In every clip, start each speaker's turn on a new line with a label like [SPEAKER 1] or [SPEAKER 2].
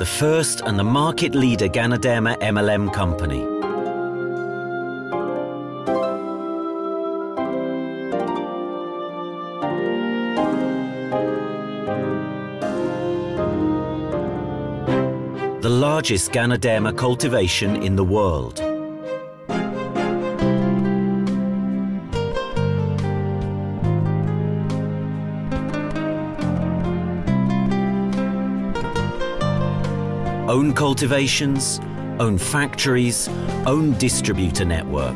[SPEAKER 1] the first and the market leader Ganoderma MLM company. The largest Ganoderma cultivation in the world. Own cultivations, own factories, own distributor network.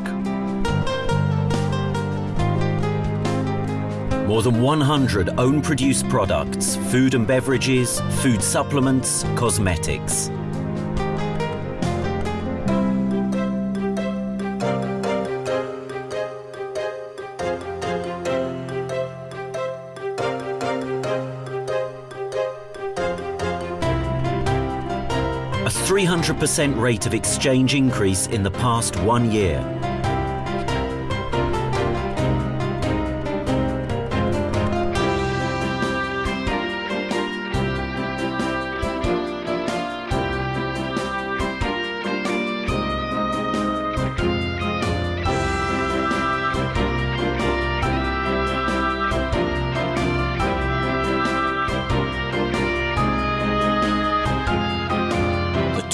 [SPEAKER 1] More than 100 own produced products, food and beverages, food supplements, cosmetics. A 300% rate of exchange increase in the past one year.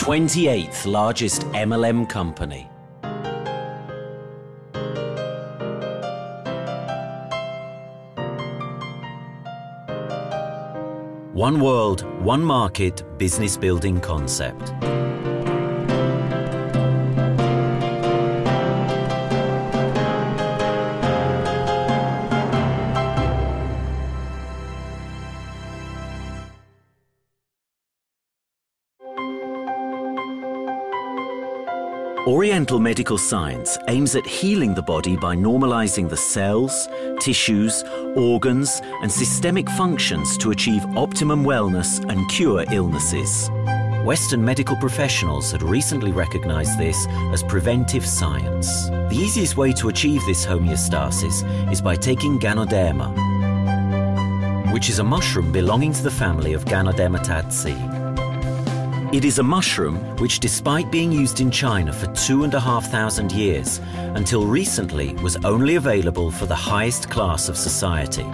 [SPEAKER 1] 28th largest MLM company. One world, one market business building concept. Oriental medical science aims at healing the body by normalizing the cells, tissues, organs, and systemic functions to achieve optimum wellness and cure illnesses. Western medical professionals had recently recognized this as preventive science. The easiest way to achieve this homeostasis is by taking Ganoderma, which is a mushroom belonging to the family of Ganodermataceae. It is a mushroom which, despite being used in China for two and a half thousand years, until recently was only available for the highest class of society.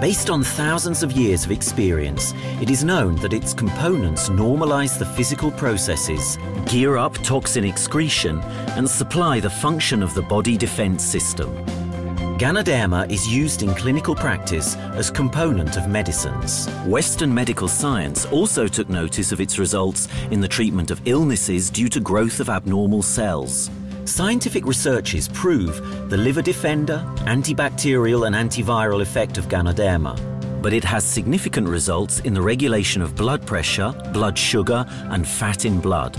[SPEAKER 1] Based on thousands of years of experience, it is known that its components normalize the physical processes, gear up toxin excretion, and supply the function of the body defense system. Ganoderma is used in clinical practice as component of medicines. Western medical science also took notice of its results in the treatment of illnesses due to growth of abnormal cells. Scientific researches prove the liver defender, antibacterial and antiviral effect of Ganoderma, but it has significant results in the regulation of blood pressure, blood sugar, and fat in blood.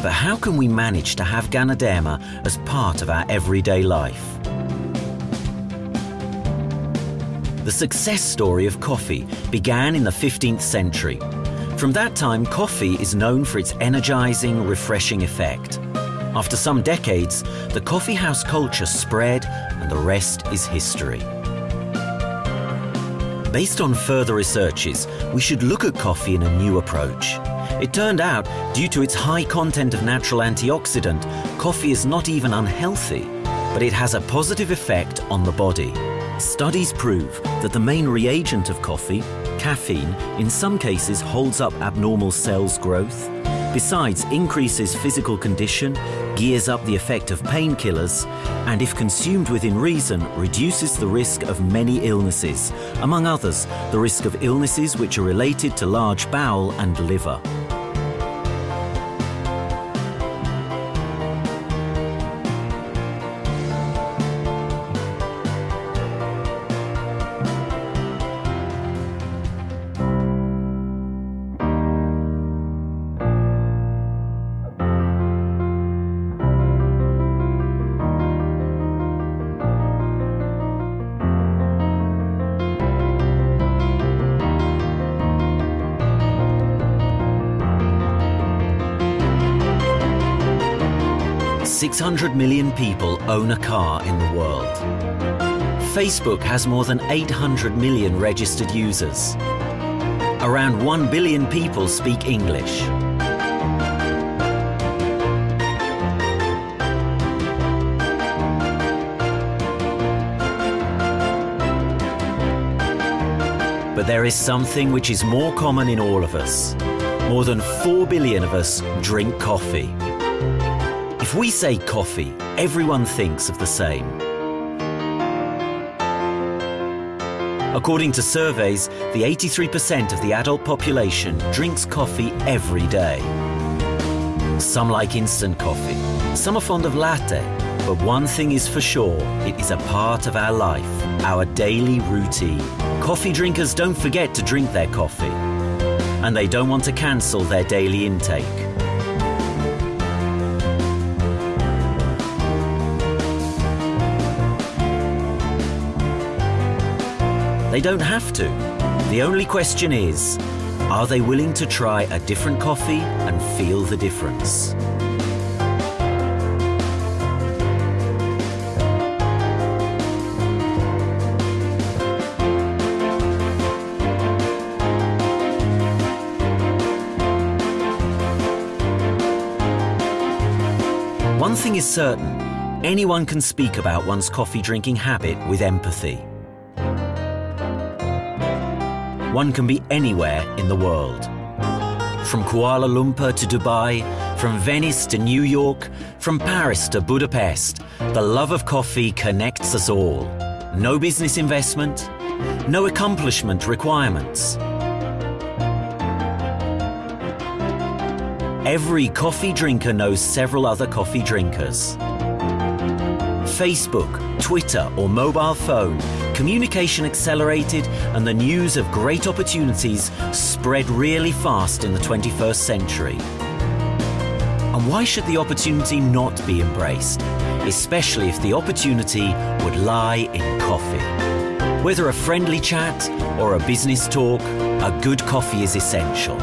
[SPEAKER 1] But how can we manage to have Ganoderma as part of our everyday life? The success story of coffee began in the 15th century. From that time, coffee is known for its energizing, refreshing effect. After some decades, the coffee house culture spread, and the rest is history. Based on further researches, we should look at coffee in a new approach. It turned out, due to its high content of natural antioxidant, coffee is not even unhealthy, but it has a positive effect on the body. Studies prove that the main reagent of coffee, caffeine, in some cases holds up abnormal cells growth, besides increases physical condition, gears up the effect of painkillers, and if consumed within reason, reduces the risk of many illnesses, among others, the risk of illnesses which are related to large bowel and liver. Six hundred million people own a car in the world. Facebook has more than 800 million registered users. Around 1 billion people speak English. But there is something which is more common in all of us. More than 4 billion of us drink coffee. If we say coffee, everyone thinks of the same. According to surveys, the 83% of the adult population drinks coffee every day. Some like instant coffee, some are fond of latte, but one thing is for sure, it is a part of our life, our daily routine. Coffee drinkers don't forget to drink their coffee, and they don't want to cancel their daily intake. They don't have to. The only question is, are they willing to try a different coffee and feel the difference? One thing is certain anyone can speak about one's coffee drinking habit with empathy. One can be anywhere in the world. From Kuala Lumpur to Dubai, from Venice to New York, from Paris to Budapest, the love of coffee connects us all. No business investment, no accomplishment requirements. Every coffee drinker knows several other coffee drinkers. Facebook, Twitter, or mobile phone, communication accelerated and the news of great opportunities spread really fast in the 21st century. And why should the opportunity not be embraced? Especially if the opportunity would lie in coffee. Whether a friendly chat or a business talk, a good coffee is essential.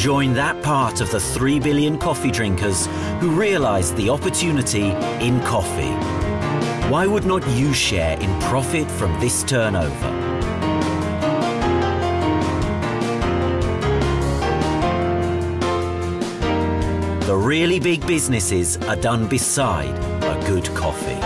[SPEAKER 1] Join that part of the 3 billion coffee drinkers who realize the opportunity in coffee. Why would not you share in profit from this turnover? The really big businesses are done beside a good coffee.